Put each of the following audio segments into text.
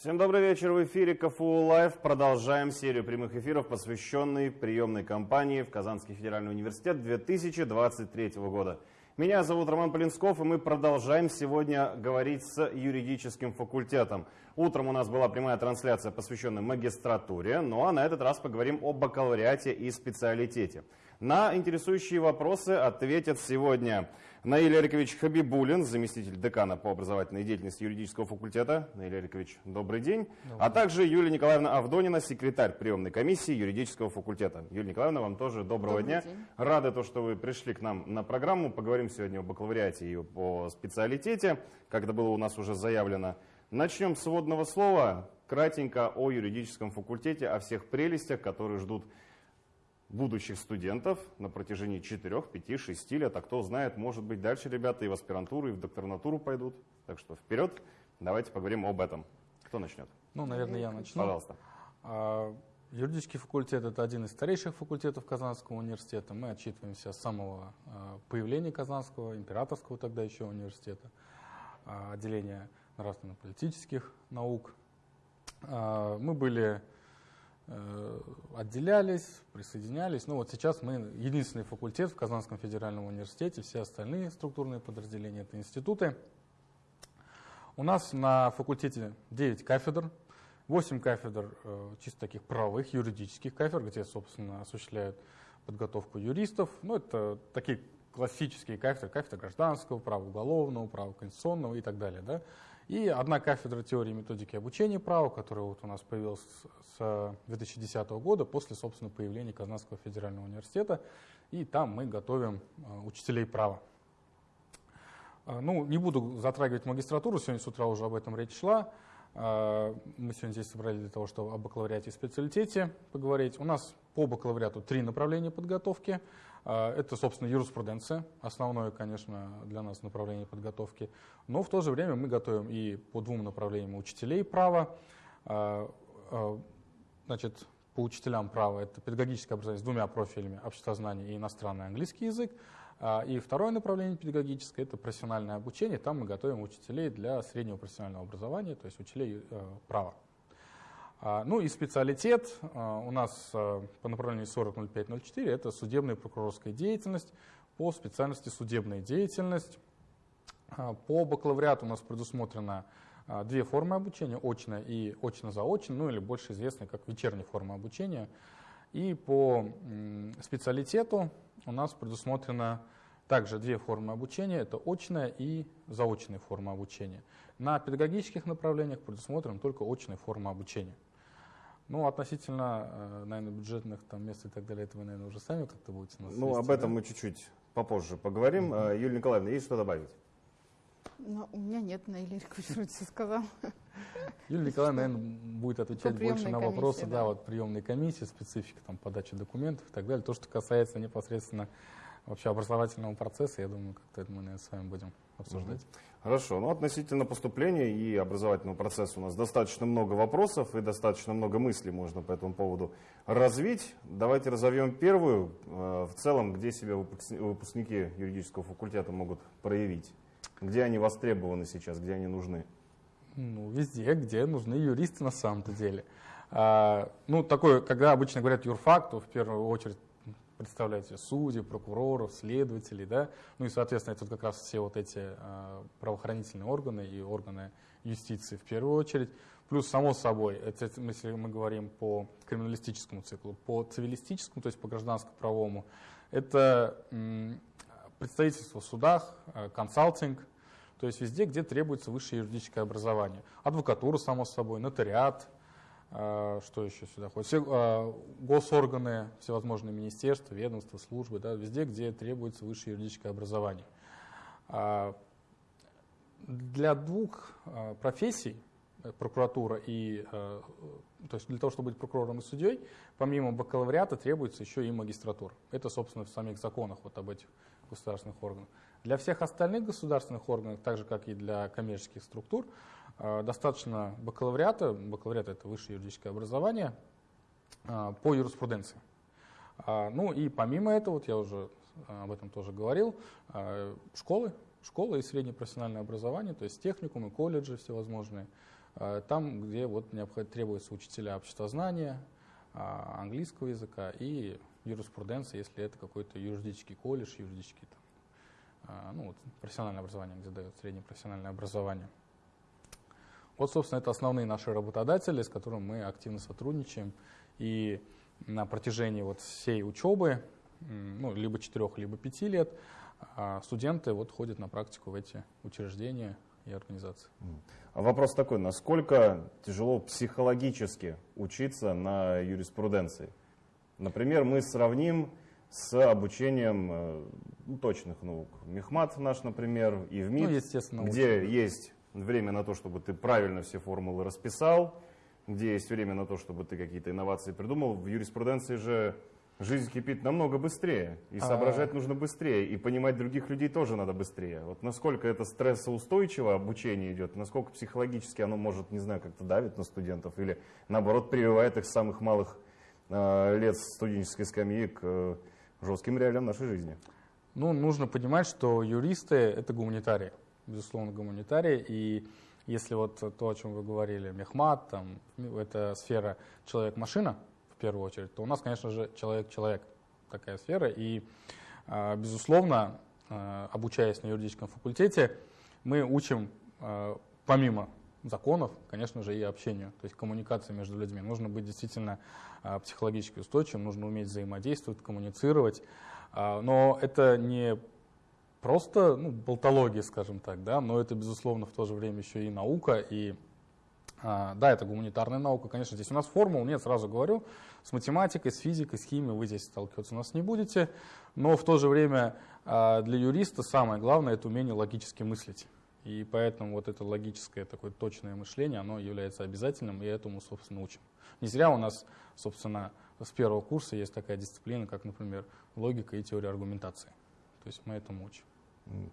Всем добрый вечер. В эфире КФУ Лайв. Продолжаем серию прямых эфиров, посвященной приемной кампании в Казанский федеральный университет 2023 года. Меня зовут Роман Полинсков, и мы продолжаем сегодня говорить с юридическим факультетом. Утром у нас была прямая трансляция, посвященная магистратуре, ну а на этот раз поговорим о бакалавриате и специалитете. На интересующие вопросы ответят сегодня Наиль Эрикович Хабибулин, заместитель декана по образовательной деятельности юридического факультета. Наиль Эрикович, добрый день. Добрый. А также Юлия Николаевна Авдонина, секретарь приемной комиссии юридического факультета. Юлия Николаевна, вам тоже доброго добрый дня. День. Рады, то, что вы пришли к нам на программу. Поговорим сегодня о бакалавриате и о специалитете, как это было у нас уже заявлено. Начнем с вводного слова, кратенько о юридическом факультете, о всех прелестях, которые ждут будущих студентов на протяжении 4, 5, 6 лет, а кто знает, может быть, дальше ребята и в аспирантуру, и в докторнатуру пойдут. Так что вперед, давайте поговорим об этом. Кто начнет? Ну, наверное, я начну. Пожалуйста. А, юридический факультет – это один из старейших факультетов Казанского университета. Мы отчитываемся с самого а, появления Казанского, императорского тогда еще университета, а, отделения нравственно-политических наук. Мы были отделялись, присоединялись. Ну вот сейчас мы единственный факультет в Казанском федеральном университете, все остальные структурные подразделения это институты. У нас на факультете 9 кафедр, 8 кафедр э, чисто таких правовых, юридических кафедр, где, собственно, осуществляют подготовку юристов. Ну, это такие классические кафедры, кафедра гражданского права, уголовного права, конституционного и так далее. Да? И одна кафедра теории и методики обучения права, которая вот у нас появилась с 2010 года после, собственно, появления Казанского федерального университета. И там мы готовим э, учителей права. Э, ну, не буду затрагивать магистратуру, сегодня с утра уже об этом речь шла. Э, мы сегодня здесь собрались для того, чтобы о бакалавриате и специалитете поговорить. У нас по бакалавриату три направления подготовки. А, это, собственно, юриспруденция, основное, конечно, для нас направление подготовки. Но в то же время мы готовим и по двум направлениям учителей права. А, а, значит, по учителям права это педагогическое образование с двумя профилями обществознание и иностранный английский язык. И второе направление педагогическое – это профессиональное обучение. Там мы готовим учителей для среднего профессионального образования, то есть учителей э, права. А, ну и специалитет а, у нас а, по направлению 400504 это судебная прокурорская деятельность, по специальности судебная деятельность. По бакалавриату у нас предусмотрено две формы обучения, очно и очно-заочно, ну или больше известные как вечерняя форма обучения. И по специалитету у нас предусмотрено также две формы обучения, это очная и заочная форма обучения. На педагогических направлениях предусмотрена только очная форма обучения. Ну, относительно, э, наверное, бюджетных там мест и так далее, это вы, наверное, уже сами как-то будете нас Ну, вести, об этом да? мы чуть-чуть попозже поговорим. Mm-hmm. Юлия Николаевна, есть что добавить? Ну, у меня нет, на Илья все сказал. Юлия Николаевна, наверное, будет отвечать больше на вопросы, да. да, вот приемной комиссии, специфика там подачи документов и так далее. То, что касается непосредственно вообще образовательного процесса, я думаю, как-то это мы, наверное, с вами будем обсуждать. Хорошо. Ну, относительно поступления и образовательного процесса у нас достаточно много вопросов и достаточно много мыслей можно по этому поводу развить. Давайте разовьем первую. Э, в целом, где себя выпускники юридического факультета могут проявить? Где они востребованы сейчас, где они нужны? Ну, везде, где нужны юристы на самом-то деле. А, ну, такое, когда обычно говорят юрфак, то в первую очередь представляете судей, прокуроров, следователей, да, ну и, соответственно, это как раз все вот эти э, правоохранительные органы и органы юстиции в первую очередь. Плюс, само собой, это, если мы говорим по криминалистическому циклу, по цивилистическому, то есть по гражданско-правовому, это представительство в судах, э, консалтинг, то есть везде, где требуется высшее юридическое образование. Адвокатура, само собой, нотариат, что еще сюда ходит? Все, а, госорганы, всевозможные министерства, ведомства, службы, да, везде, где требуется высшее юридическое образование. А, для двух профессий, э, прокуратура и, то есть для того, чтобы быть прокурором и судьей, помимо бакалавриата требуется еще и магистратура. Это, собственно, в самих законах вот об этих государственных органах. Для всех остальных государственных органов, так же как и для коммерческих структур, достаточно бакалавриата, бакалавриат это высшее юридическое образование э, по юриспруденции. А, ну и помимо этого, вот я уже об этом тоже говорил, школы, школы и среднее профессиональное образование, то есть техникумы, колледжи всевозможные, там, где вот требуются учителя обществознания, а, английского языка и юриспруденции, если это какой-то юридический колледж, юридический там, а, ну, вот, профессиональное образование, где дают среднее профессиональное образование. Вот, собственно, это основные наши работодатели, с которыми мы активно сотрудничаем. И на протяжении вот всей учебы, ну, либо четырех, либо пяти лет, а, студенты вот ходят на практику в эти учреждения и организации. А Вопрос такой, насколько тяжело психологически учиться на юриспруденции? Например, мы сравним с обучением э, ну, точных наук. Мехмат наш, например, и в МИД, Ну, где есть время на то, чтобы ты правильно все формулы расписал, где есть время на то, чтобы ты какие-то инновации придумал. В юриспруденции же жизнь кипит намного быстрее, и А. соображать нужно быстрее, и понимать других людей тоже надо быстрее. Вот насколько это стрессоустойчиво обучение идет, насколько психологически оно может, не знаю, как-то давит на студентов, или наоборот прививает их с самых малых э, лет студенческой скамьи к э, жестким реалиям нашей жизни. Ну, нужно понимать, что юристы — это гуманитарии, безусловно, гуманитарии. И если вот то, о чем вы говорили, мехмат, там, ну, это сфера человек-машина, в первую очередь, то у нас, конечно же, человек-человек такая сфера. И, а, безусловно, а, обучаясь на юридическом факультете, мы учим, а, помимо законов, конечно же, и общению, то есть коммуникации между людьми. Нужно быть действительно психологически устойчивым, нужно уметь взаимодействовать, коммуницировать. Но это не просто ну, болтология, скажем так, да, но это, безусловно, в то же время еще и наука, и а, да, это гуманитарная наука, конечно, здесь у нас формул нет, сразу говорю, с математикой, с физикой, с химией вы здесь сталкиваться у нас не будете, но в то же время а, для юриста самое главное это умение логически мыслить. И поэтому вот это логическое такое точное мышление, оно является обязательным, и этому, собственно, учим. Не зря у нас, собственно, с первого курса есть такая дисциплина, как, например, логика и теория аргументации. То есть мы этому учим.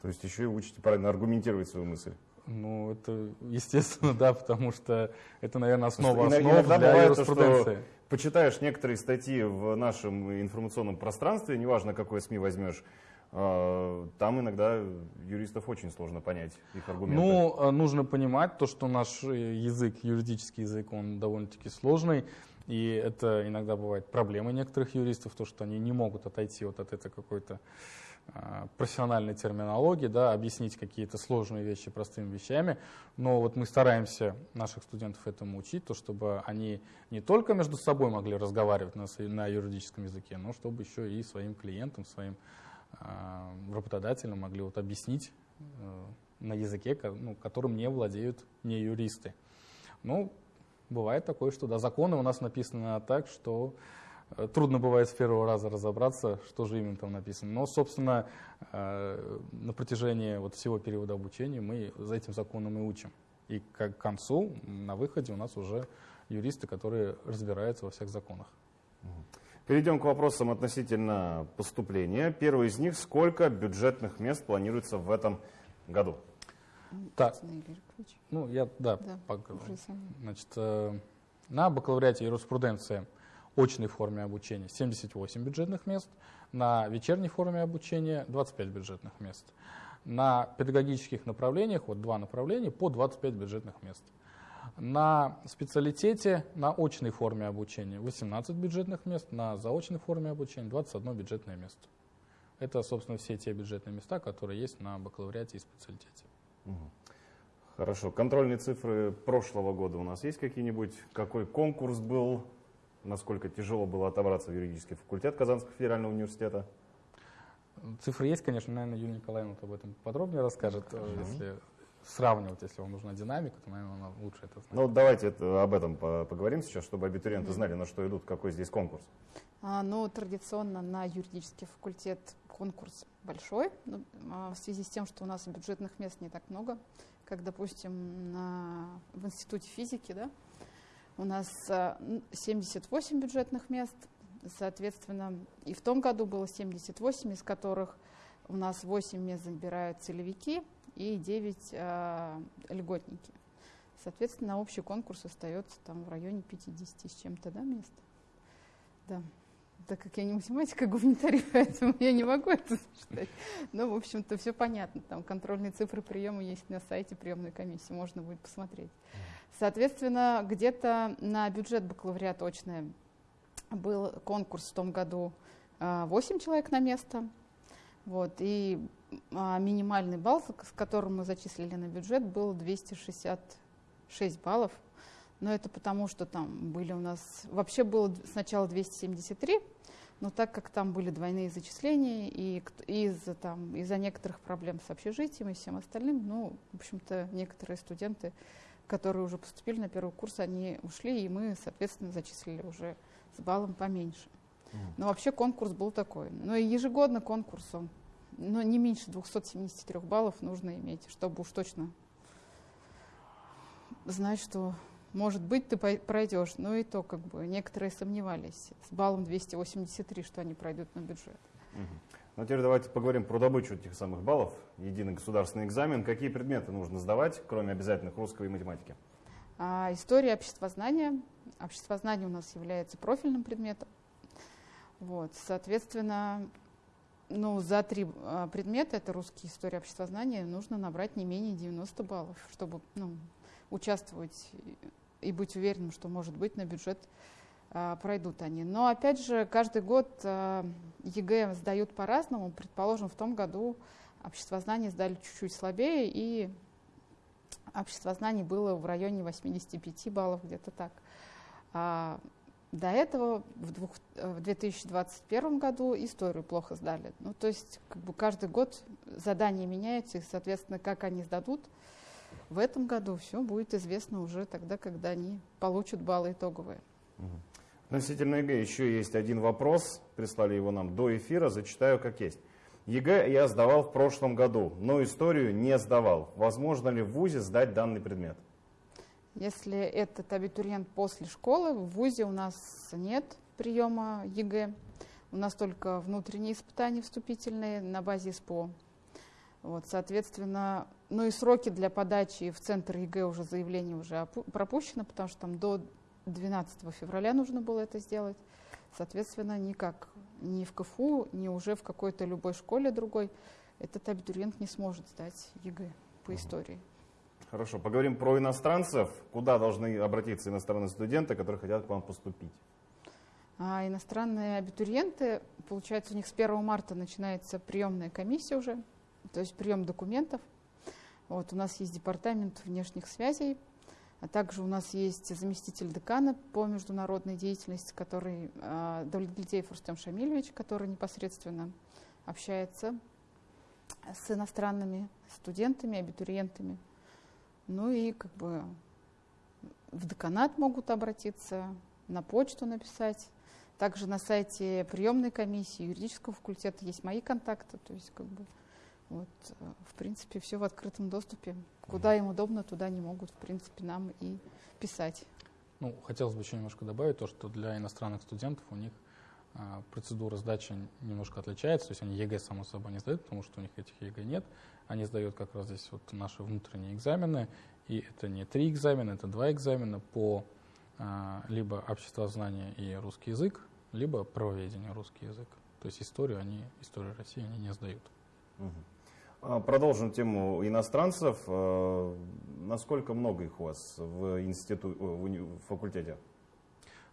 То есть еще и учите правильно аргументировать свою мысль. Ну, это естественно, да, потому что это, наверное, основа основ иногда для бывает то, что. Почитаешь некоторые статьи в нашем информационном пространстве, неважно, какой СМИ возьмешь, э, там иногда юристов очень сложно понять их аргументы. Ну, э, нужно понимать то, что наш э, язык, юридический язык, он довольно-таки сложный, и это иногда бывает проблемой некоторых юристов, то, что они не могут отойти вот от этой какой-то а, профессиональной терминологии, да, объяснить какие-то сложные вещи простыми вещами, но вот мы стараемся наших студентов этому учить, то, чтобы они не только между собой могли разговаривать на, на юридическом языке, но чтобы еще и своим клиентам, своим а, работодателям могли вот объяснить э, на языке, ну, которым не владеют не юристы. Ну, бывает такое, что да, законы у нас написаны так, что э, трудно бывает с первого раза разобраться, что же именно там написано. Но, собственно, э, на протяжении вот всего периода обучения мы за этим законом и учим. И к концу, на выходе у нас уже юристы, которые разбираются во всех законах. Перейдем к вопросам относительно поступления. Первый из них, сколько бюджетных мест планируется в этом году? Так, ну я, да, Да, поговорю. Значит, э, на бакалавриате юриспруденции очной форме обучения 78 бюджетных мест, на вечерней форме обучения 25 бюджетных мест. На педагогических направлениях, вот два направления, по 25 бюджетных мест. На специалитете, на очной форме обучения 18 бюджетных мест, на заочной форме обучения 21 бюджетное место. Это, собственно, все те бюджетные места, которые есть на бакалавриате и специалитете. Хорошо. Контрольные цифры прошлого года у нас есть какие-нибудь? Какой конкурс был? Насколько тяжело было отобраться в юридический факультет Казанского федерального университета? Цифры есть, конечно, наверное, Юлия Николаевна об этом подробнее расскажет. э, Если сравнивать, если вам нужна динамика, то, наверное, она лучше это знает. Ну, вот давайте это- об этом по- поговорим сейчас, чтобы абитуриенты знали, на что идут, какой здесь конкурс. А, ну, традиционно на юридический факультет конкурс большой, ну, а, в связи с тем, что у нас бюджетных мест не так много, как, допустим, на, в Институте физики, да, у нас а, н- 78 бюджетных мест, соответственно, и в том году было 78, из которых у нас 8 мест забирают целевики и 9 а, льготники. Соответственно, общий конкурс остается там в районе 50 с чем-то да, мест. Да. Так как я не математика, а гуманитарий, поэтому я не могу это считать. Но, в общем-то, все понятно. Там контрольные цифры приема есть на сайте приемной комиссии, можно будет посмотреть. Соответственно, где-то на бюджет бакалавриата очное был конкурс в том году 8 человек на место. Вот, и а, минимальный балл, с которым мы зачислили на бюджет, был 266 баллов. Но это потому, что там были у нас... Вообще было сначала 273, но так как там были двойные зачисления, и из-за там, из некоторых проблем с общежитием и всем остальным, ну, в общем-то, некоторые студенты, которые уже поступили на первый курс, они ушли, и мы, соответственно, зачислили уже с баллом поменьше. Но вообще конкурс был такой. Но и ежегодно конкурс, он, но не меньше 273 баллов нужно иметь, чтобы уж точно знать, что может быть, ты пройдешь, но и то как бы некоторые сомневались с баллом 283, что они пройдут на бюджет. Ну, теперь давайте поговорим про добычу этих самых баллов. Единый государственный экзамен. Какие предметы нужно сдавать, кроме обязательных русского и математики? А, история обществознания. Обществознание у нас является профильным предметом. Вот, соответственно, ну, за три а, предмета, это русский, история, обществознание, нужно набрать не менее 90 баллов, чтобы ну, участвовать и быть уверенным, что, может быть, на бюджет пройдут они. Но, опять же, каждый год а, ЕГЭ сдают по-разному. Предположим, в том году обществознание сдали чуть-чуть слабее, и обществознание было в районе 85 баллов, где-то так. А, до этого в, двух, в 2021 году историю плохо сдали. Ну, то есть как бы каждый год задания меняются, и, соответственно, как они сдадут – в этом году все будет известно уже тогда, когда они получат баллы итоговые. Относительно ЕГЭ еще есть один вопрос. Прислали его нам до эфира, зачитаю как есть. ЕГЭ я сдавал в прошлом году, но историю не сдавал. Возможно ли в ВУЗе сдать данный предмет? Если этот абитуриент после школы, в ВУЗе у нас нет приема ЕГЭ. У нас только внутренние испытания вступительные на базе СПО. Вот, соответственно, ну и сроки для подачи в центр ЕГЭ уже заявление уже пропущено, потому что там до 12 февраля нужно было это сделать. Соответственно, никак ни в КФУ, ни уже в какой-то любой школе другой этот абитуриент не сможет сдать ЕГЭ по истории. Хорошо, поговорим про иностранцев. Куда должны обратиться иностранные студенты, которые хотят к вам поступить? А иностранные абитуриенты, получается, у них с 1 марта начинается приемная комиссия уже, то есть прием документов – вот, у нас есть департамент внешних связей, а также у нас есть заместитель декана по международной деятельности, который э, Давлетгильдеев Рустем Шамильевич, который непосредственно общается с иностранными студентами, абитуриентами. Ну и как бы в деканат могут обратиться, на почту написать. Также на сайте приемной комиссии юридического факультета есть мои контакты. То есть как бы вот, э, в принципе, все в открытом доступе. Куда им удобно, туда они могут, в принципе, нам и писать. Ну, хотелось бы еще немножко добавить то, что для иностранных студентов у них а, процедура сдачи немножко отличается. То есть они ЕГЭ, само собой, не сдают, потому что у них этих ЕГЭ нет. Они сдают как раз здесь вот наши внутренние экзамены. И это не три экзамена, это два экзамена по а, либо обществознание и русский язык, либо правоведение русский язык. То есть историю они, историю России они не сдают. Угу. А, продолжим тему иностранцев. А, насколько много их у вас в, институ... в факультете?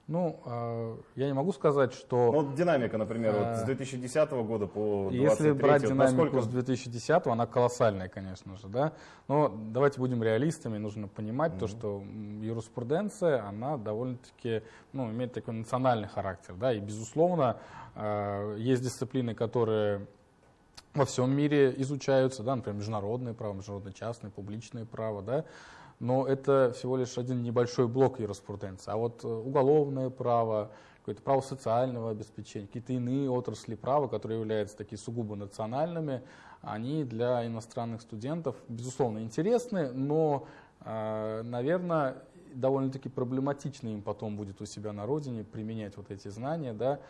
Ну, а, я не могу сказать, что... Ну, динамика, например, вот с 2010 года по 2023. Если брать динамику насколько... с 2010, она колоссальная, конечно же, да. Но давайте будем реалистами, нужно понимать mm-hmm. то, что юриспруденция, она довольно-таки, ну, имеет такой национальный характер, да, и, безусловно, есть дисциплины, которые во всем мире изучаются, да, например, международное право, международное частное, публичное право, да, но это всего лишь один небольшой блок юриспруденции. А вот э, уголовное право, какое-то право социального обеспечения, какие-то иные отрасли права, которые являются такие сугубо национальными, они для иностранных студентов, безусловно, интересны, но, э, наверное, довольно-таки проблематично им потом будет у себя на родине применять вот эти знания, да,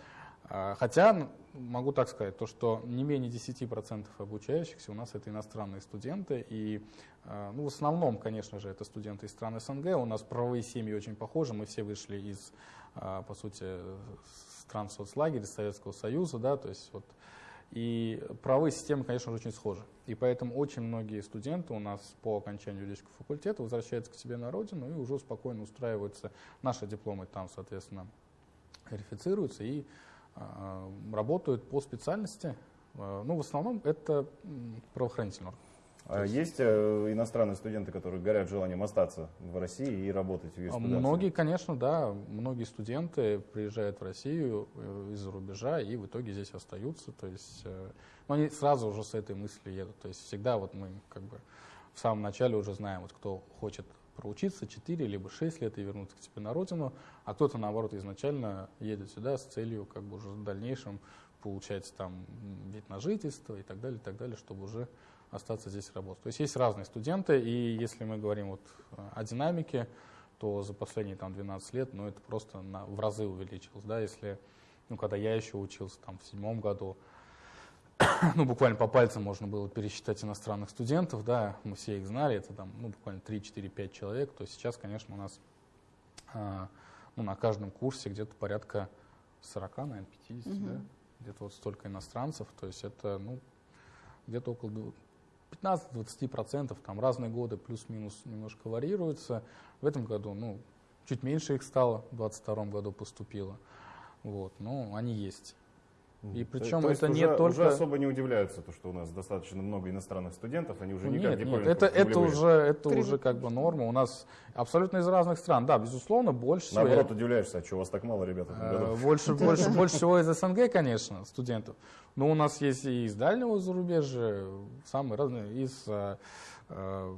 хотя могу так сказать, то, что не менее 10% обучающихся у нас это иностранные студенты. И а, ну, в основном, конечно же, это студенты из стран СНГ. У нас правовые семьи очень похожи. Мы все вышли из, а, по сути, стран соцлагеря, Советского Союза. Да, то есть вот И правовые системы, конечно же, очень схожи. И поэтому очень многие студенты у нас по окончанию юридического факультета возвращаются к себе на родину и уже спокойно устраиваются. Наши дипломы там, соответственно, верифицируются и работают по специальности. Э, ну, в основном это правоохранительный орган. А есть, э, иностранные студенты, которые горят желанием остаться в России и работать в юриспруденции? Многие, конечно, да. Многие студенты приезжают в Россию э, из-за рубежа и в итоге здесь остаются. То есть, э, но они сразу уже с этой мыслью едут. То есть всегда вот мы как бы в самом начале уже знаем, вот кто хочет проучиться 4 либо 6 лет и вернуться к себе на родину, а кто-то, наоборот, изначально едет сюда с целью как бы уже в дальнейшем получать там вид на жительство и так далее, и так далее, чтобы уже остаться здесь работать. То есть есть разные студенты, и если мы говорим вот о динамике, то за последние там, 12 лет ну, это просто на, в разы увеличилось. Да? Если, ну, когда я еще учился там, в седьмом году, ну, буквально по пальцам можно было пересчитать иностранных студентов, да, мы все их знали, это там, ну, буквально 3, 4, 5 человек, то сейчас, конечно, у нас а, ну, на каждом курсе где-то порядка 40, наверное, 50, угу. да, где-то вот столько иностранцев, то есть это, ну, где-то около 15-20%, там разные годы плюс-минус немножко варьируются. В этом году, ну, чуть меньше их стало, в 2022 году поступило. Вот, но они есть. И причем то, то это не только... Уже особо не удивляются, то, что у нас достаточно много иностранных студентов, они уже никак нет, не нет, это, это уже, это уже как бы норма. У нас абсолютно из разных стран. Да, безусловно, больше Наоборот, всего... удивляешься, а что у вас так мало ребят в? Э, больше, больше, больше всего из СНГ, конечно, студентов. Но у нас есть и из дальнего зарубежья, самые разные, из э, э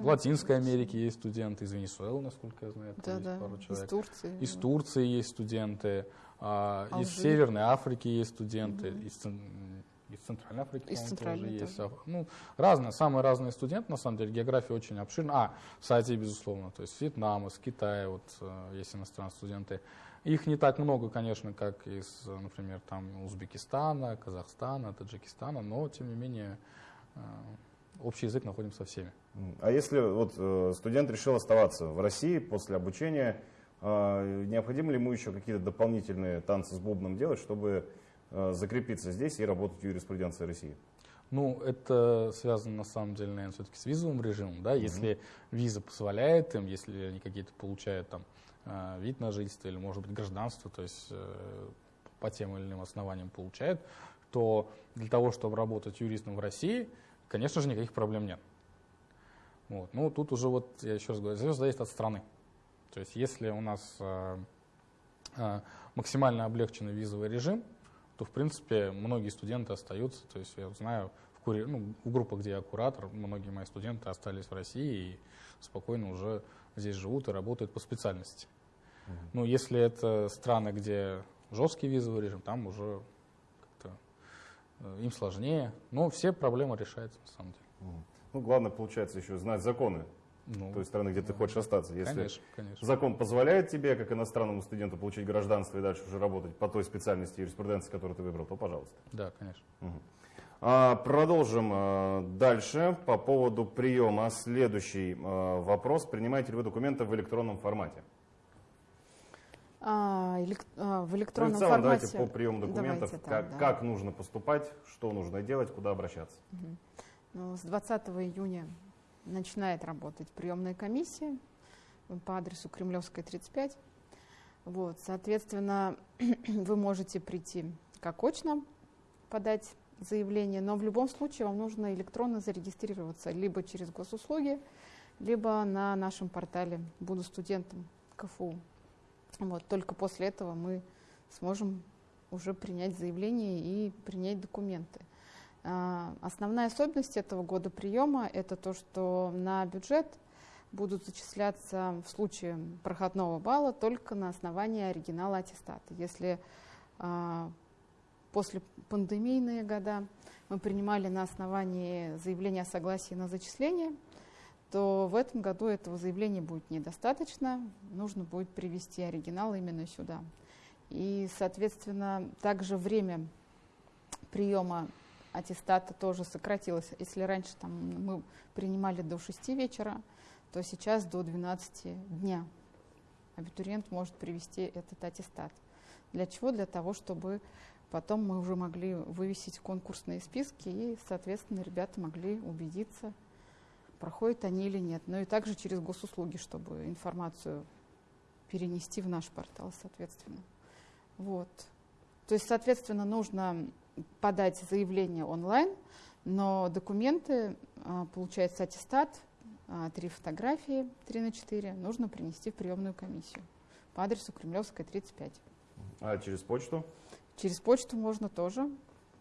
в Латинской Америке есть студенты, из Венесуэлы, насколько я знаю, да, да. пару человек. Из Турции. Из Турции есть студенты, а, из Северной Африки есть студенты, угу. из, из Центральной Африки из Центральной тоже есть. Ну, разные, самые разные студенты, на самом деле, география очень обширна. А, в Азии, безусловно, то есть с Вьетнама, с Китая, вот э, есть иностранные студенты. Их не так много, конечно, как из, например, там Узбекистана, Казахстана, Таджикистана, но, тем не менее, э, общий язык находим со всеми. А если вот э, студент решил оставаться в России после обучения, необходимо ли ему еще какие-то дополнительные танцы с бубном делать, чтобы закрепиться здесь и работать в юриспруденции России? Ну, это связано на самом деле, наверное, все-таки с визовым режимом, да, угу. если виза позволяет им, если они какие-то получают там Э, вид на жительство или, может быть, гражданство, то есть э, по тем или иным основаниям получает, то для того, чтобы работать юристом в России, конечно же, никаких проблем нет. Вот. Ну, тут уже вот, я еще раз говорю, все зависит от страны. То есть, если у нас э, э, максимально облегченный визовый режим, то, в принципе, многие студенты остаются. То есть, я знаю, в, кури... ну, в группах, где я куратор, многие мои студенты остались в России и спокойно уже здесь живут и работают по специальности. Ну, если это страны, где жесткий визовый режим, там уже как-то э, им сложнее. Но все проблемы решаются на самом деле. Ну, главное, получается, еще знать законы ну, той страны, где ты хочешь остаться. Если конечно, конечно. закон позволяет тебе, как иностранному студенту, получить гражданство и дальше уже работать по той специальности юриспруденции, которую ты выбрал, то пожалуйста. Да, конечно. Угу. А, продолжим а, дальше по поводу приема. Следующий а, вопрос. Принимаете ли вы документы в электронном формате? А, элек... а, в электронном ну, в целом, формате. Давайте по приему документов, давайте, как, да. как нужно поступать, что нужно делать, куда обращаться. Угу. Ну, с 20 июня начинает работать приемная комиссия по адресу Кремлевская, 35. Вот, соответственно, вы можете прийти как очно, подать заявление, но в любом случае вам нужно электронно зарегистрироваться либо через госуслуги, либо на нашем портале «Буду студентом КФУ». Вот, только после этого мы сможем уже принять заявление и принять документы. А, основная особенность этого года приема – это то, что на бюджет будут зачисляться в случае проходного балла только на основании оригинала аттестата. Если а, после пандемийные года мы принимали на основании заявления о согласии на зачисление – то в этом году этого заявления будет недостаточно, нужно будет привести оригинал именно сюда. И, соответственно, также время приема аттестата тоже сократилось. Если раньше там, мы принимали до 6 вечера, то сейчас до 12 дня абитуриент может привести этот аттестат. Для чего? Для того, чтобы потом мы уже могли вывесить конкурсные списки, и, соответственно, ребята могли убедиться, проходят они или нет. Ну и также через госуслуги, чтобы информацию перенести в наш портал, соответственно. Вот. То есть, соответственно, нужно подать заявление онлайн, но документы, а, получается аттестат, а, три фотографии, три на четыре, нужно принести в приемную комиссию по адресу Кремлевская, 35. А через почту? Через почту можно тоже,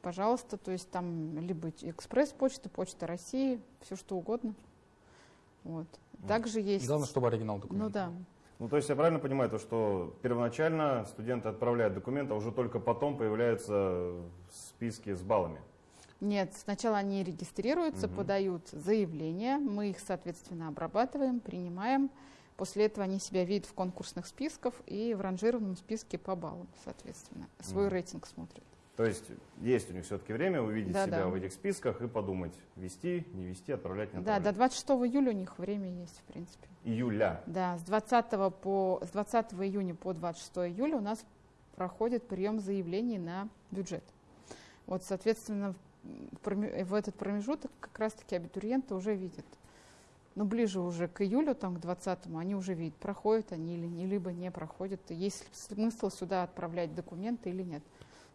пожалуйста, то есть там либо экспресс-почта, почта России, все что угодно. Вот. Также есть... Главное, чтобы оригинал документа. Ну да. Ну, то есть я правильно понимаю, то, что первоначально студенты отправляют документы, а уже только потом появляются списки с баллами? Нет, сначала они регистрируются, Мгм. подают заявление, мы их, соответственно, обрабатываем, принимаем. После этого они себя видят в конкурсных списках и в ранжированном списке по баллам, соответственно. Свой Мгм. рейтинг смотрят. То есть есть у них все-таки время увидеть Да, себя да. в этих списках и подумать, вести, не вести, отправлять, не Да, отправлять. до 26 июля у них время есть, в принципе. Июля. Да, с 20, по, с 20 июня по 26 июля у нас проходит прием заявлений на бюджет. Вот, соответственно, в, этот промежуток как раз-таки абитуриенты уже видят. Ну, ближе уже к июлю, там, к 20 они уже видят, проходят они или не, либо не проходят, есть ли смысл сюда отправлять документы или нет.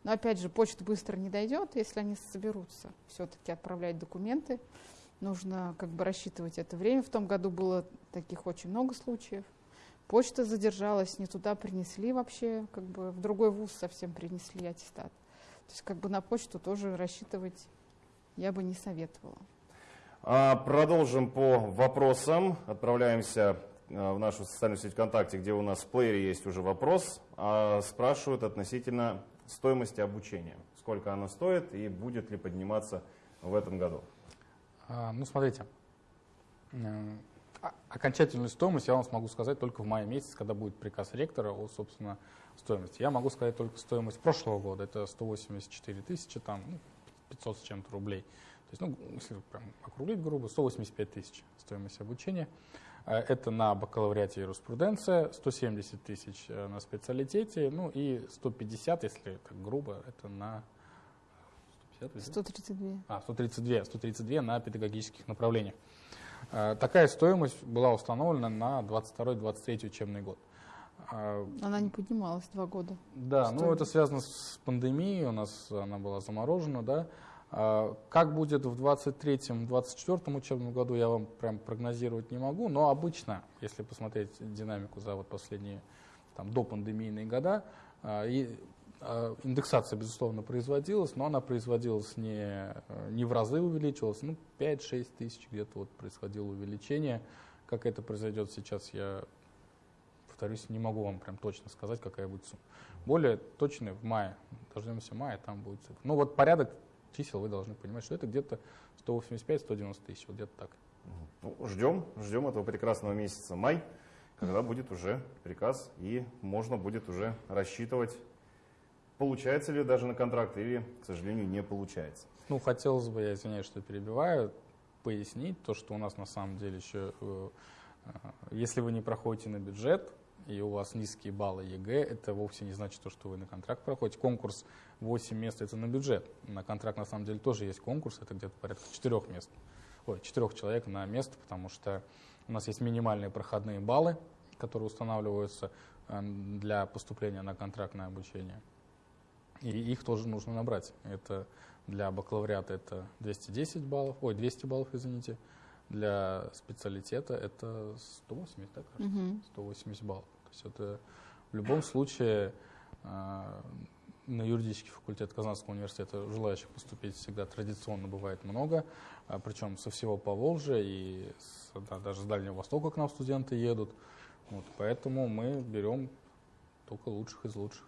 Но, опять же, почта быстро не дойдет, если они соберутся все-таки отправлять документы. Нужно как бы рассчитывать это время. В том году было таких очень много случаев. Почта задержалась, не туда принесли вообще, как бы в другой вуз совсем принесли аттестат. То есть как бы на почту тоже рассчитывать я бы не советовала. А, Продолжим по вопросам. Отправляемся а, в нашу социальную сеть ВКонтакте, где у нас в плеере есть уже вопрос. А, Спрашивают относительно стоимости обучения. Сколько оно стоит и будет ли подниматься в этом году? А, ну, смотрите, о- окончательную стоимость я вам смогу сказать только в мае месяце, когда будет приказ ректора о, собственно, стоимости. Я могу сказать только стоимость прошлого года, это 184 тысячи, там, ну, 500 с чем-то рублей. То есть, ну, если прям округлить грубо, 185 тысяч стоимость обучения. Э, Это на бакалавриате юриспруденция, 170 тысяч э, на специалитете, ну и 150, если так грубо, это на 150, везде? 132. А, 132, 132 на педагогических направлениях. Э, Такая стоимость была установлена на 22-23 учебный год. Она не поднималась два года. Да, ну Стоимость. это связано с пандемией, у нас она была заморожена, да. А, Как будет в 23-24 учебном году, я вам прям прогнозировать не могу, но обычно, если посмотреть динамику за вот последние там, до пандемийные года, а, и, а, индексация, безусловно, производилась, но она производилась не, не в разы увеличивалась, ну 5-6 тысяч где-то вот происходило увеличение. Как это произойдет сейчас, я повторюсь, не могу вам прям точно сказать, какая будет сумма. Более точно в мае, дождемся мая, там будет цифра. Ну вот порядок чисел вы должны понимать, что это где-то 185-190 тысяч, вот где-то так. Ну, ждем, ждем этого прекрасного месяца май, когда будет уже приказ и можно будет уже рассчитывать, получается ли даже на контракт или, к сожалению, не получается. Ну, хотелось бы, я извиняюсь, что перебиваю, пояснить то, что у нас на самом деле еще, э, э, если вы не проходите на бюджет, и у вас низкие баллы ЕГЭ, это вовсе не значит то, что вы на контракт проходите. Конкурс 8 мест это на бюджет. На контракт на самом деле тоже есть конкурс, это где-то порядка 4 мест. Ой, 4 человек на место, потому что у нас есть минимальные проходные баллы, которые устанавливаются э, для поступления на контрактное обучение. И их тоже нужно набрать. Это для бакалавриата это 210 баллов, ой, 200 баллов, извините. Для специалитета это 180, да, кажется? Мгм. 180 баллов. То есть это в любом случае э, на юридический факультет Казанского университета желающих поступить всегда традиционно бывает много, а, причем со всего Поволжья и с- да, даже с Дальнего Востока к нам студенты едут. Вот, поэтому мы берем только лучших из лучших.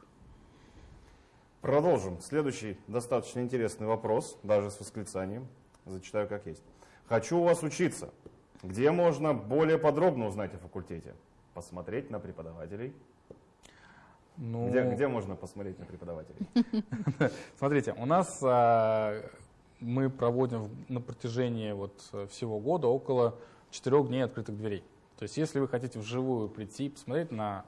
Продолжим. Следующий достаточно интересный вопрос, даже с восклицанием. Зачитаю как есть. Хочу у вас учиться. Где можно более подробно узнать о факультете? Посмотреть на преподавателей. Ну, Где, где можно посмотреть на преподавателей? Смотрите, у нас а, мы проводим на протяжении вот э, всего года около четырех дней открытых дверей. То есть, если вы хотите вживую прийти, посмотреть на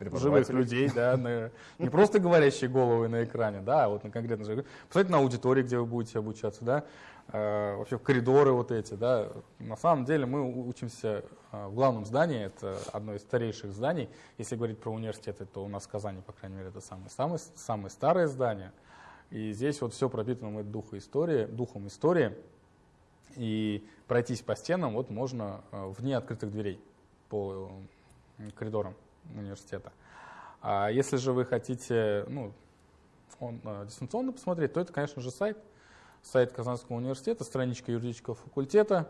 живых людей, да, на, не просто говорящие головы на экране, да, а вот на конкретно живых. Посмотрите на аудитории, где вы будете обучаться, да, э, вообще в коридоры вот эти, да. На самом деле мы учимся э, в главном здании, это одно из старейших зданий. Если говорить про университеты, то у нас в Казани, по крайней мере, это самое, самое, самое старое здание. И здесь вот все пропитано духом истории, духом истории. И пройтись по стенам вот можно э, вне открытых дверей по э, коридорам университета. А если же вы хотите ну, он, э, дистанционно посмотреть, то это, конечно же, сайт. Сайт Казанского университета, страничка юридического факультета.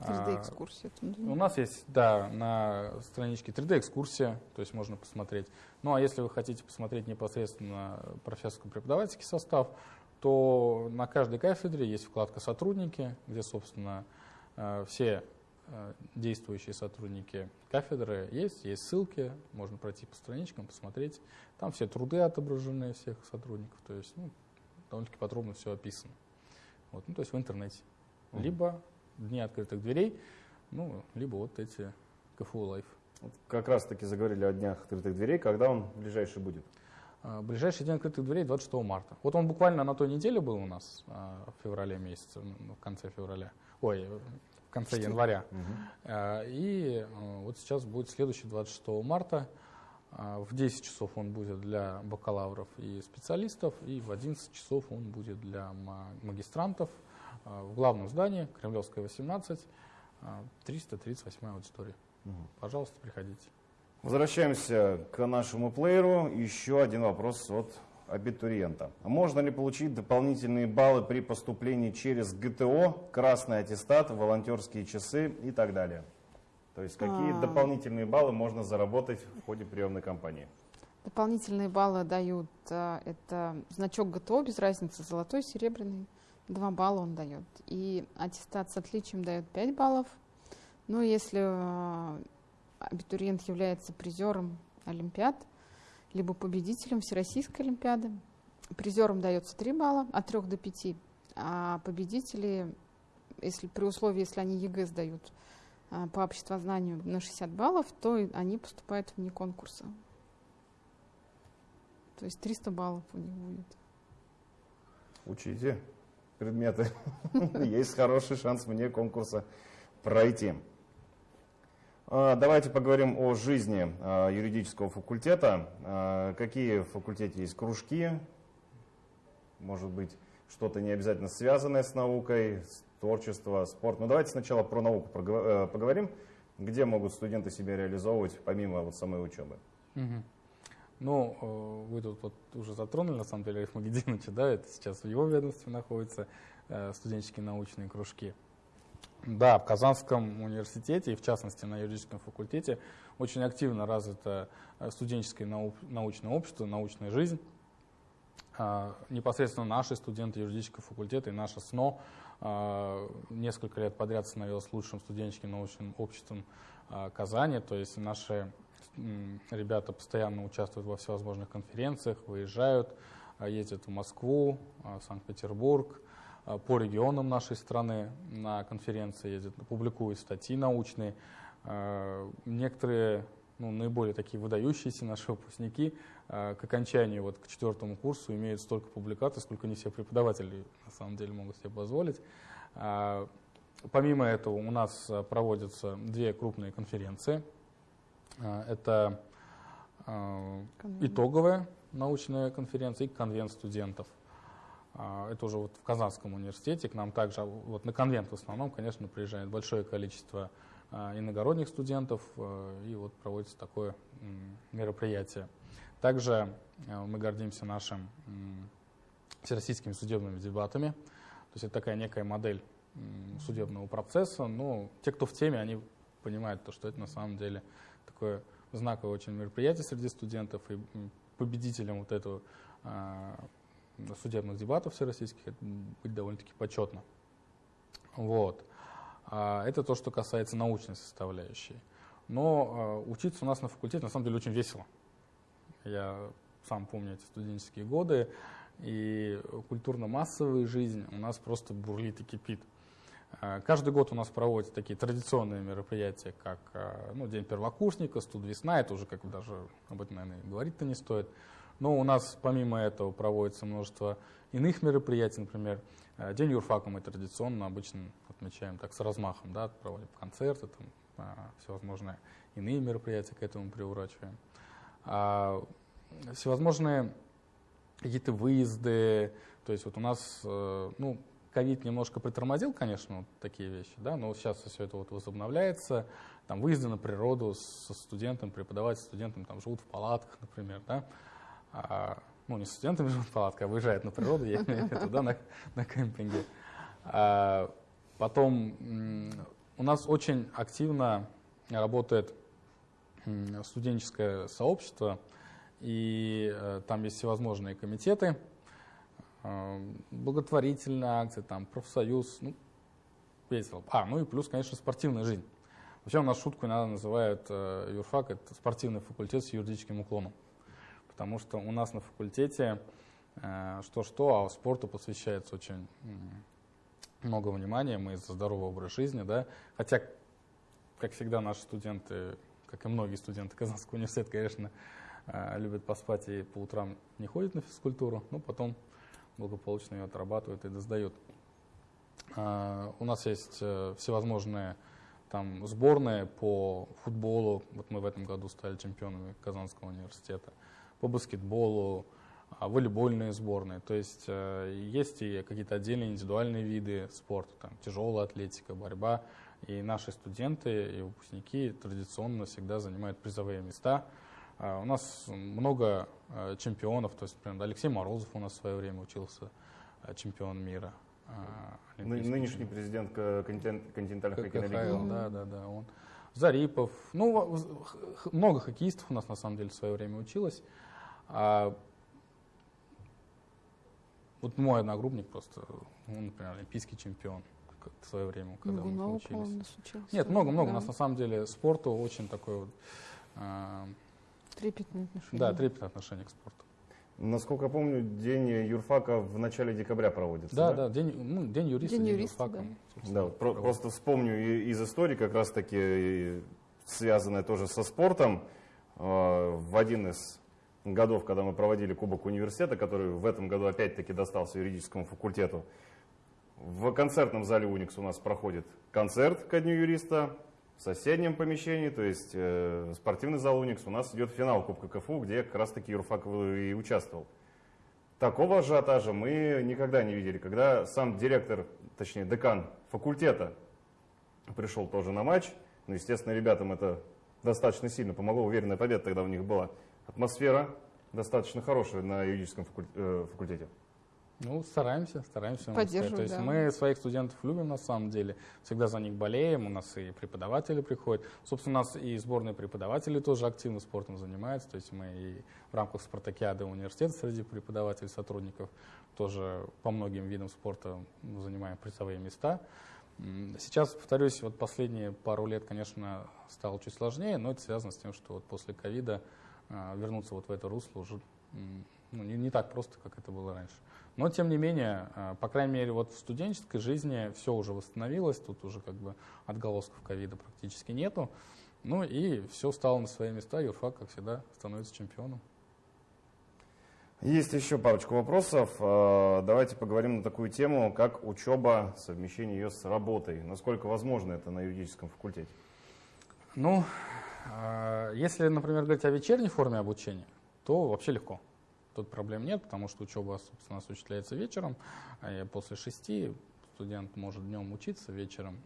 3D-экскурсия. У нас есть, да, на страничке 3D-экскурсия, то есть можно посмотреть. Ну а если вы хотите посмотреть непосредственно профессорско-преподавательский состав, то на каждой кафедре есть вкладка «Сотрудники», где, собственно, э, все действующие сотрудники кафедры есть, есть ссылки, можно пройти по страничкам, посмотреть. Там все труды отображены всех сотрудников, то есть ну, довольно-таки подробно все описано. Вот, ну, то есть в интернете. Либо дни открытых дверей, ну, либо вот эти КФУ Live. Как раз таки заговорили о днях открытых дверей. Когда он ближайший будет? А, ближайший день открытых дверей 26 марта. Вот он буквально на той неделе был у нас а, в феврале месяце, в конце февраля. Ой, в конце января. Угу. И вот сейчас будет следующий 26 марта. В 10 часов он будет для бакалавров и специалистов, и в 11 часов он будет для магистрантов в главном здании, Кремлевская, 18, 338 аудитория. Угу. Пожалуйста, приходите. Возвращаемся к нашему плееру. Еще один вопрос от абитуриента. Можно ли получить дополнительные баллы при поступлении через ГТО, красный аттестат, волонтерские часы и так далее? То есть какие а... дополнительные баллы можно заработать в ходе приемной кампании? Дополнительные баллы дают, а, это значок ГТО, без разницы, золотой, серебряный, 2 балла он дает. И аттестат с отличием дает 5 баллов. Ну, если а, абитуриент является призером Олимпиад, либо победителем Всероссийской Олимпиады. Призерам дается 3 балла, от 3 до 5, а победители, если, при условии, если они ЕГЭ сдают а, по обществознанию на 60 баллов, то они поступают вне конкурса. То есть 300 баллов у них будет. Учите предметы. Есть хороший шанс вне конкурса пройти. А, давайте поговорим о жизни а, юридического факультета. А, какие в факультете есть кружки? Может быть, что-то не обязательно связанное с наукой, с творчество, спорт. Но ну, давайте сначала про науку э, поговорим. Где могут студенты себя реализовывать, помимо вот самой учебы? Угу. Ну, э, вы тут вот уже затронули, на самом деле, Риф Магединовича, да, это сейчас в его ведомстве находятся э, студенческие научные кружки. Да, в Казанском университете и в частности на юридическом факультете очень активно развито э, студенческое научное общество, научная жизнь. А, непосредственно наши студенты юридического факультета и наше СНО а, несколько лет подряд становилось лучшим студенческим научным обществом а, Казани. То есть наши ребята постоянно участвуют во всевозможных конференциях, выезжают, ездят в Москву, Санкт-Петербург, по регионам нашей страны на конференции ездят, публикуют статьи научные. А, некоторые ну, наиболее такие выдающиеся наши выпускники а, к окончанию, вот, к четвертому курсу имеют столько публикаций, сколько не все преподаватели на самом деле могут себе позволить. Помимо этого у нас проводятся две крупные конференции. Это итоговая научная конференция и конвент студентов. А, это уже вот в Казанском университете. К нам также, вот на конвент в основном, конечно, приезжает большое количество а, иногородних студентов, а, и вот проводится такое мероприятие. Также мы гордимся нашим всероссийскими судебными дебатами. То есть это такая некая модель судебного процесса. Но те, кто в теме, они понимают, то, что это на самом деле такое знаковое очень мероприятие среди студентов. И победителем вот этого судебных дебатов всероссийских, это быть довольно-таки почетно. Вот. А, это то, что касается научной составляющей. Но а, учиться у нас на факультете на самом деле очень весело. Я сам помню эти студенческие годы, и культурно-массовая жизнь у нас просто бурлит и кипит. Э, каждый год у нас проводятся такие традиционные мероприятия, как ну, День первокурсника, Студ весна, это уже как бы даже об этом, наверное, говорить-то не стоит. Но у нас помимо этого проводится множество иных мероприятий, например, э, День юрфака мы традиционно обычно отмечаем так с размахом, да, проводим концерты, там, всевозможные иные мероприятия к этому приурачиваем. А всевозможные какие-то выезды, то есть вот у нас, ну, ковид немножко притормозил, конечно, вот такие вещи, да, но сейчас все это вот возобновляется. Там выезды на природу со студентом, преподаватель студентом там живут в палатках, например, да. А, ну, не студентами живут в палатках, а выезжают на природу, я имею в виду, да, на, на кемпинге. А, потом у нас очень активно работает студенческое сообщество, и э, там есть всевозможные комитеты, благотворительная акция, там, профсоюз, ну, весело. А, ну и плюс, конечно, спортивная жизнь. Вообще у нас шутку иногда называют э, юрфак, это спортивный факультет с юридическим уклоном. Потому что у нас на факультете э, что-что, а спорту посвящается очень много внимания, мы за здоровый образ жизни, да. Хотя, как всегда, наши студенты, как и многие студенты Казанского университета, конечно, э, любят поспать и по утрам не ходят на физкультуру, но потом благополучно ее отрабатывают и сдают. А, у нас есть э, всевозможные там сборные по футболу, вот мы в этом году стали чемпионами Казанского университета, по баскетболу, а, волейбольные сборные. То есть э, есть и какие-то отдельные индивидуальные виды спорта, там тяжелая атлетика, борьба. И наши студенты и выпускники традиционно всегда занимают призовые места а, у нас много а, чемпионов, то есть, например, Алексей Морозов у нас в свое время учился а, чемпион мира. Нынешний президент континентальных хоккейных. Да, да, да, он. Зарипов, ну, много хоккеистов у нас на самом деле в свое время училось. А вот мой одногруппник просто, он, например, олимпийский чемпион в свое время, когда мы учились. Нет, много-много. Да. У нас на самом деле спорту очень такой вот Трепетное отношение. Да, трепетное отношение к спорту. Насколько я помню, день юрфака в начале декабря проводится. Да, да, да день, ну, день юриста, день, день юриста, юрфака. Да, да про, просто вспомню из истории, как раз таки связанное тоже со спортом. А, в один из годов, когда мы проводили Кубок университета, который в этом году опять-таки достался юридическому факультету, в концертном зале Уникс у нас проходит концерт ко Дню юриста, в соседнем помещении, то есть э, спортивный зал «Уникс», у нас идет финал Кубка КФУ, где как раз-таки Юрфак и участвовал. Такого ажиотажа мы никогда не видели. Когда сам директор, точнее декан факультета пришел тоже на матч, ну, естественно, ребятам это достаточно сильно помогло, уверенная победа тогда у них была. Атмосфера достаточно хорошая на юридическом э, факультете. Ну, стараемся, стараемся. Поддерживаем, То есть да. мы своих студентов любим на самом деле, всегда за них болеем, у нас и преподаватели приходят. Собственно, у нас и сборные преподаватели тоже активно спортом занимаются, то есть мы и в рамках спартакиады университета среди преподавателей, сотрудников тоже по многим видам спорта занимаем призовые места. Сейчас, повторюсь, вот последние пару лет, конечно, стало чуть сложнее, но это связано с тем, что вот после ковида вернуться вот в это русло уже ну, не, не так просто, как это было раньше. Но, тем не менее, э, по крайней мере, вот в студенческой жизни все уже восстановилось, тут уже как бы отголосков ковида практически нету. Ну и все стало на свои места, юрфак, как всегда, становится чемпионом. Есть еще парочку вопросов. Э, давайте поговорим на такую тему, как учеба, совмещение ее с работой. Насколько возможно это на юридическом факультете? Ну, если, например, говорить о вечерней форме обучения, то вообще легко тут проблем нет, потому что учеба, собственно, осуществляется вечером. А после шести студент может днем учиться, вечером,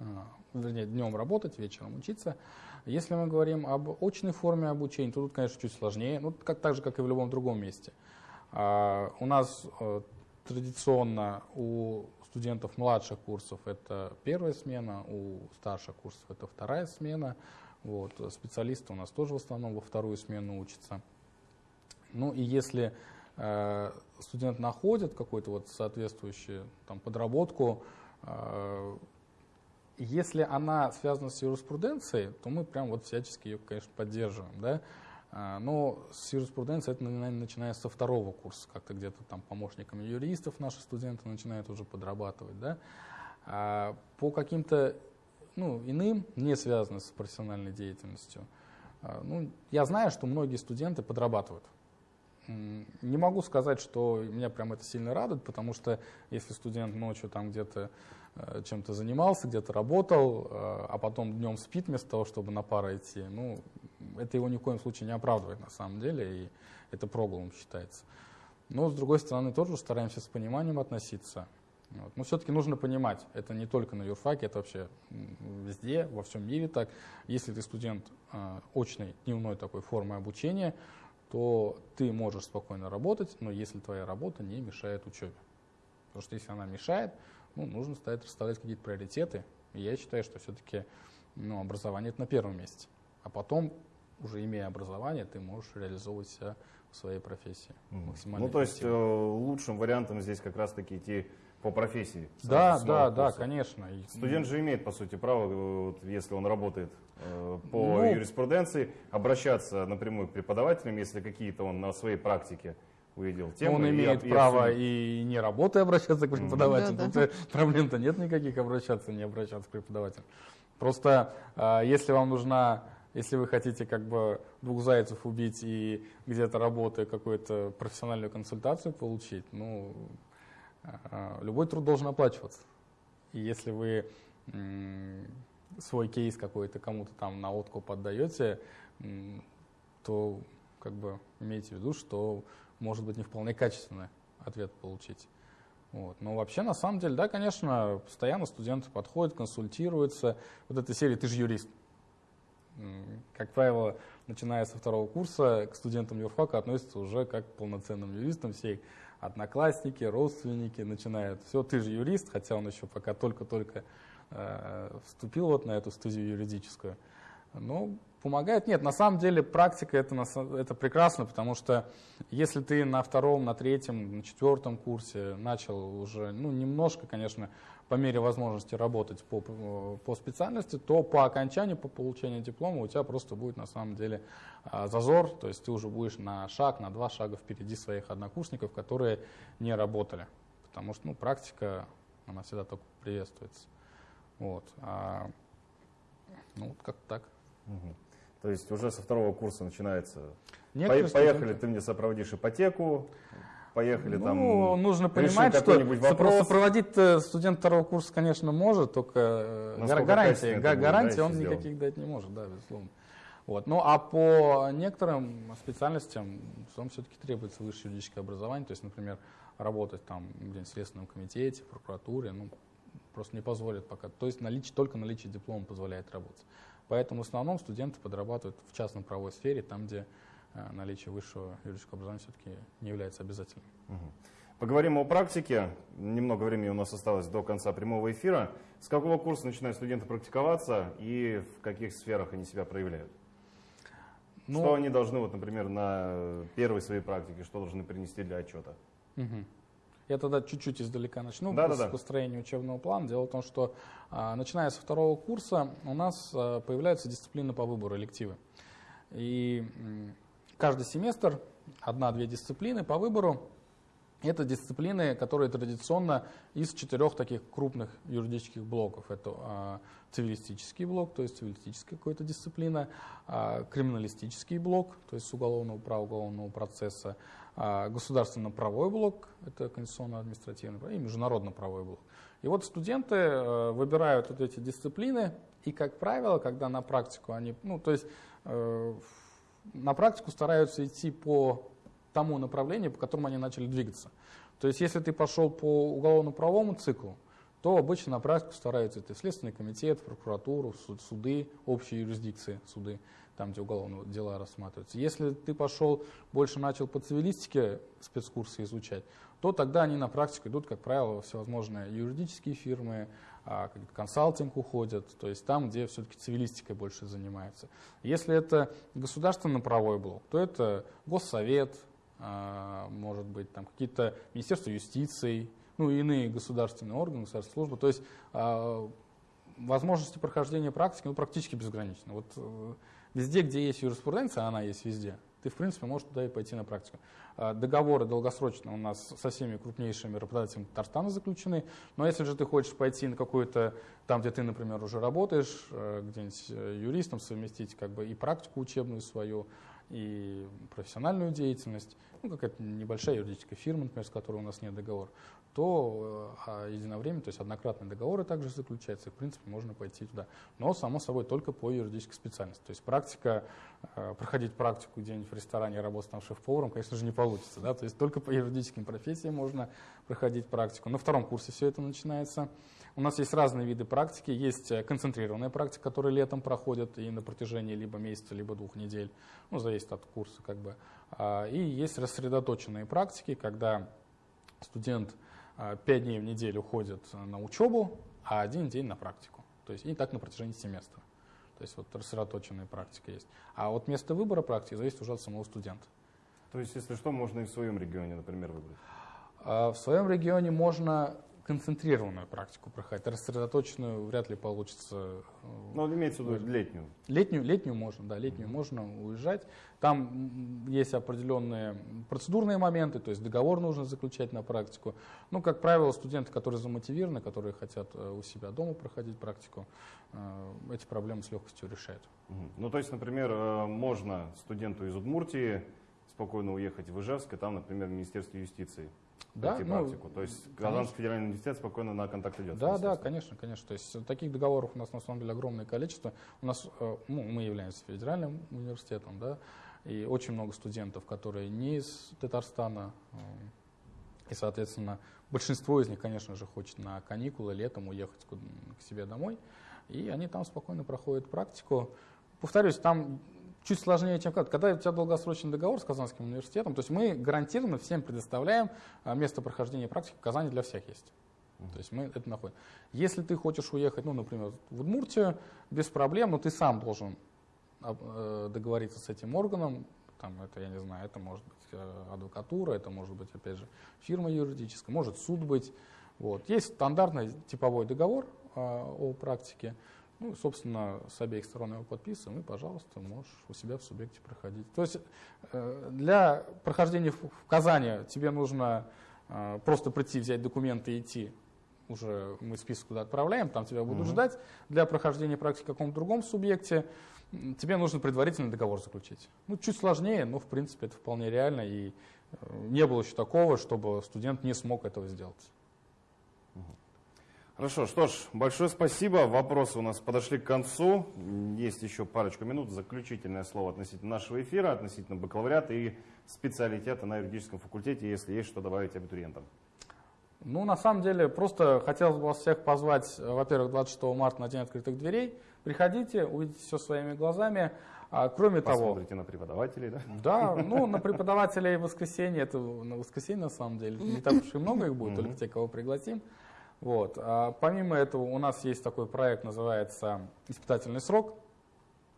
а, вернее, днем работать, вечером учиться. Если мы говорим об очной форме обучения, то тут, конечно, чуть сложнее, ну, как, так же, как и в любом другом месте. А, у нас а, традиционно у студентов младших курсов это первая смена, у старших курсов это вторая смена. Вот, специалисты у нас тоже в основном во вторую смену учатся. Ну и если э, студент находит какую-то вот соответствующую там, подработку, э, если она связана с юриспруденцией, то мы прям вот всячески ее, конечно, поддерживаем. Да? А, но с юриспруденцией это, наверное, начиная со второго курса, как-то где-то там помощниками юристов наши студенты начинают уже подрабатывать. Да? А по каким-то ну, иным, не связанным с профессиональной деятельностью, а, ну, я знаю, что многие студенты подрабатывают. Не могу сказать, что меня прям это сильно радует, потому что если студент ночью там где-то э, чем-то занимался, где-то работал, э, а потом днем спит вместо того, чтобы на пару идти, ну, это его ни в коем случае не оправдывает на самом деле, и это прогулом считается. Но, с другой стороны, тоже стараемся с пониманием относиться. Вот. Но все-таки нужно понимать, это не только на юрфаке, это вообще везде, во всем мире так. Если ты студент э, очной, дневной такой формы обучения, то ты можешь спокойно работать, но если твоя работа не мешает учебе. Потому что если она мешает, ну, нужно стать расставлять какие-то приоритеты. И я считаю, что все-таки ну, образование это на первом месте. А потом, уже имея образование, ты можешь реализовывать себя в своей профессии. Максимально ну, то есть э, лучшим вариантом здесь как раз-таки идти по профессии. Да, да, да, конечно. Студент же имеет, по сути, право, э, вот, если он работает э, по ну, юриспруденции, обращаться напрямую к преподавателям, если какие-то он на своей практике увидел темы. Он имеет и, право и, и не работая обращаться к преподавателю. Да, да. Тут проблем-то нет никаких обращаться, не обращаться к преподавателю. Просто э, если вам нужна если вы хотите как бы двух зайцев убить и где-то работая какую-то профессиональную консультацию получить, ну, любой труд должен оплачиваться. И если вы свой кейс какой-то кому-то там на откуп отдаете, то как бы имейте в виду, что может быть не вполне качественный ответ получить. Вот. Но вообще, на самом деле, да, конечно, постоянно студенты подходят, консультируются. Вот этой серии «Ты же юрист». Как правило, начиная со второго курса, к студентам юрфака относятся уже как к полноценным юристам. Все одноклассники, родственники начинают. Все, ты же юрист, хотя он еще пока только-только э, вступил вот на эту студию юридическую. Но помогает. Нет, на самом деле практика это, это прекрасно, потому что если ты на втором, на третьем, на четвертом курсе начал уже, ну, немножко, конечно, по мере возможности работать по, по специальности, то по окончанию, по получению диплома у тебя просто будет на самом деле а, зазор, то есть ты уже будешь на шаг, на два шага впереди своих однокурсников, которые не работали, потому что ну, практика, она всегда только приветствуется. Вот. А, ну, вот как так. Угу. То есть уже со второго курса начинается. Некоторые Поехали, студенты... ты мне сопроводишь ипотеку, поехали ну, там. нужно понимать, что вопрос. сопроводить э, студент второго курса, конечно, может, только э, Насколько гарантии, гарантии он сделан. никаких дать не может, да, безусловно. Вот. Ну а по некоторым специальностям вам все-таки требуется высшее юридическое образование, то есть, например, работать там где в Следственном комитете, в прокуратуре, ну, просто не позволит пока. То есть наличие, только наличие диплома позволяет работать. Поэтому в основном студенты подрабатывают в частной правовой сфере, там, где наличие высшего юридического образования все-таки не является обязательным. Угу. Поговорим о практике. Немного времени у нас осталось до конца прямого эфира. С какого курса начинают студенты практиковаться и в каких сферах они себя проявляют? Ну, что они должны, вот, например, на первой своей практике, что должны принести для отчета? Угу. Я тогда чуть-чуть издалека начну да, с да, построения учебного плана. Дело в том, что а, начиная со второго курса у нас а, появляются дисциплины по выбору, элективы. И каждый семестр одна-две дисциплины по выбору. Это дисциплины, которые традиционно из четырех таких крупных юридических блоков. Это а, цивилистический блок, то есть цивилистическая какая-то дисциплина, а, криминалистический блок, то есть уголовного права, уголовного процесса, а, государственно-правовой блок, это конституционно-административный, и международно-правовой блок. И вот студенты э, выбирают вот эти дисциплины, и, как правило, когда на практику они, ну, то есть э, на практику стараются идти по тому направлению, по которому они начали двигаться. То есть, если ты пошел по уголовно-правовому циклу, то обычно на практику стараются это Следственный комитет, прокуратуру, суд, суды, общие юрисдикции, суды там, где уголовные дела рассматриваются. Если ты пошел, больше начал по цивилистике спецкурсы изучать, то тогда они на практику идут, как правило, всевозможные юридические фирмы, консалтинг уходят, то есть там, где все-таки цивилистикой больше занимаются. Если это государственно-правовой блок, то это Госсовет, а, может быть, там какие-то Министерства юстиции, ну и иные государственные органы, государственные службы. То есть а, возможности прохождения практики ну, практически безграничны. Вот, э, везде, где есть юриспруденция, она есть везде, ты, в принципе, можешь туда и пойти на практику. А, договоры долгосрочные у нас со всеми крупнейшими работодателями Татарстана заключены. Но если же ты хочешь пойти на какую-то, там, где ты, например, уже работаешь, э, где-нибудь э, юристом совместить как бы и практику учебную свою, и профессиональную деятельность, ну, какая-то небольшая юридическая фирма, например, с которой у нас нет договора, то э, а единовременно, то есть однократные договоры также заключаются, и, в принципе, можно пойти туда. Но, само собой, только по юридической специальности. То есть практика, э, проходить практику где-нибудь в ресторане, работать там шеф-поваром, конечно же, не получится. Да? То есть только по юридическим профессиям можно проходить практику. На втором курсе все это начинается. У нас есть разные виды практики. Есть э, концентрированная практика, которая летом проходит и на протяжении либо месяца, либо двух недель. Ну, зависит от курса как бы. А, и есть рассредоточенные практики, когда студент 5 а, дней в неделю ходит на учебу, а один день на практику. То есть и так на протяжении семестра. То есть вот рассредоточенная практика есть. А вот место выбора практики зависит уже от самого студента. То есть, если что, можно и в своем регионе, например, выбрать? А, в своем регионе можно концентрированную практику проходить, рассредоточенную вряд ли получится. Э, Но имеется в виду летнюю. Летнюю, летнюю можно, да, летнюю mm-hmm. можно уезжать. Там есть определенные процедурные моменты, то есть договор нужно заключать на практику. Ну, как правило, студенты, которые замотивированы, которые хотят э, у себя дома проходить практику, э, эти проблемы с легкостью решают. Mm-hmm. Ну, то есть, например, можно студенту из Удмуртии спокойно уехать в Ижевск, и там, например, в Министерстве юстиции да, пройти ну, практику. То есть Казанский федеральный университет спокойно на контакт идет. Да, да, конечно, конечно. То есть таких договоров у нас на самом деле огромное количество. У нас, э, ну, мы являемся федеральным университетом, да, и очень много студентов, которые не из Татарстана, э, и, соответственно, большинство из них, конечно же, хочет на каникулы летом уехать к себе домой, и они там спокойно проходят практику. Повторюсь, там чуть сложнее, чем когда. Когда у тебя долгосрочный договор с Казанским университетом, то есть мы гарантированно всем предоставляем а, место прохождения практики в Казани для всех есть. То есть мы это находим. Если ты хочешь уехать, ну, например, в Удмуртию, без проблем, но ты сам должен э, договориться с этим органом, там, это, я не знаю, это может быть э, адвокатура, это может быть, опять же, фирма юридическая, может суд быть. Вот. Есть стандартный типовой договор э, о практике, ну, собственно, с обеих сторон его подписываем, и, пожалуйста, можешь у себя в субъекте проходить. То есть э, для прохождения в Казани тебе нужно э, просто прийти, взять документы и идти. Уже мы список туда отправляем, там тебя будут угу. ждать. Для прохождения практики в каком-то другом субъекте тебе нужно предварительный договор заключить. Ну, чуть сложнее, но, в принципе, это вполне реально. И э, не было еще такого, чтобы студент не смог этого сделать. Хорошо, что ж, большое спасибо. Вопросы у нас подошли к концу. Есть еще парочку минут. Заключительное слово относительно нашего эфира, относительно бакалавриата и специалитета на юридическом факультете, если есть что добавить абитуриентам. Ну, на самом деле, просто хотелось бы вас всех позвать, во-первых, 26 марта на День открытых дверей. Приходите, увидите все своими глазами. А, кроме Посмотрите того... Посмотрите на преподавателей, да? Да, ну, на преподавателей в воскресенье, это на воскресенье на самом деле. Не так уж и много их будет, только те, кого пригласим. Вот. А помимо этого у нас есть такой проект, называется «Испытательный срок»,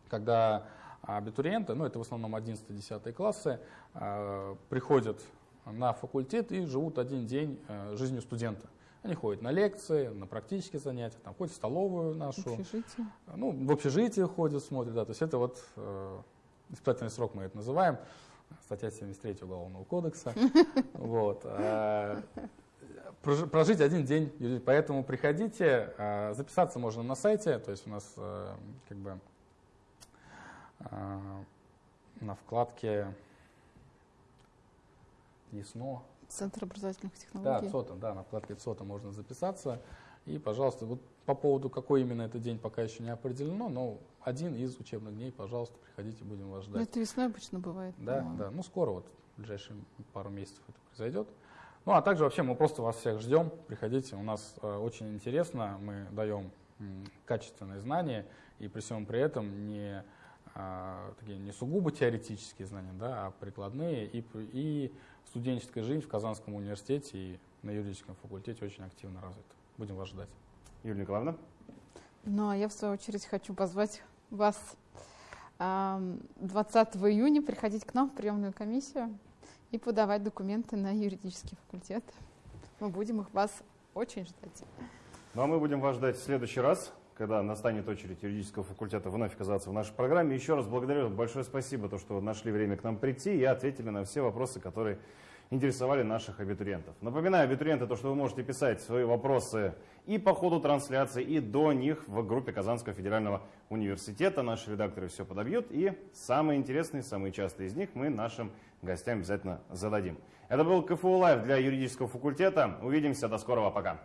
когда абитуриенты, ну это в основном 11-10 классы, а, приходят на факультет и живут один день э, жизнью студента. Они ходят на лекции, на практические занятия, там, ходят в столовую нашу. В общежитие? Ну, в общежитие ходят, смотрят, да. То есть это вот э, испытательный срок мы это называем. Статья 73 Уголовного кодекса. Вот. Прожить один день. Поэтому приходите, а, записаться можно на сайте, то есть у нас э, как бы а, на вкладке ЕСНО. Центр образовательных технологий. Да, ЦОТа, да, на вкладке ЦОТа можно записаться. И, пожалуйста, вот по поводу, какой именно это день, пока еще не определено, но один из учебных дней, пожалуйста, приходите, будем вас ждать. Ну, это весной обычно бывает. Да, да, ну скоро, вот в ближайшие пару месяцев это произойдет. Ну, а также вообще мы просто вас всех ждем, приходите, у нас э, очень интересно, мы даем качественные знания, и при всем при этом не, э, такие, не сугубо теоретические знания, да, а прикладные, и, и студенческая жизнь в Казанском университете и на юридическом факультете очень активно развита. Будем вас ждать. Юлия Николаевна? Ну, а я в свою очередь хочу позвать вас 20 июня приходить к нам в приемную комиссию и подавать документы на юридический факультет. Мы будем их вас очень ждать. Ну а мы будем вас ждать в следующий раз, когда настанет очередь юридического факультета вновь оказаться в нашей программе. Еще раз благодарю, большое спасибо, то, что нашли время к нам прийти и ответили на все вопросы, которые интересовали наших абитуриентов. Напоминаю, абитуриенты, то, что вы можете писать свои вопросы и по ходу трансляции, и до них в группе Казанского федерального университета. Наши редакторы все подобьют, и самые интересные, самые частые из них мы нашим гостям обязательно зададим. Это был КФУ Лайв для юридического факультета. Увидимся, до скорого, пока.